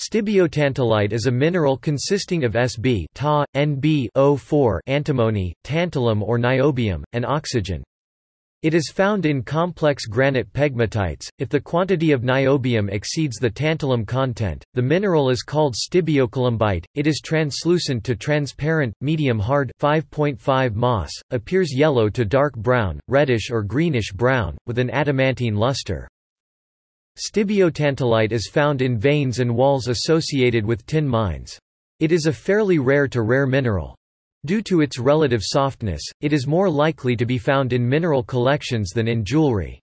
Stibiotantalite is a mineral consisting of Sb Ta, Nb O4 antimony, tantalum or niobium, and oxygen. It is found in complex granite pegmatites. If the quantity of niobium exceeds the tantalum content, the mineral is called stibiocolumbite. It is translucent to transparent, medium hard 5.5 Mohs, appears yellow to dark brown, reddish or greenish brown, with an adamantine luster. Stibiotantalite is found in veins and walls associated with tin mines. It is a fairly rare to rare mineral. Due to its relative softness, it is more likely to be found in mineral collections than in jewelry.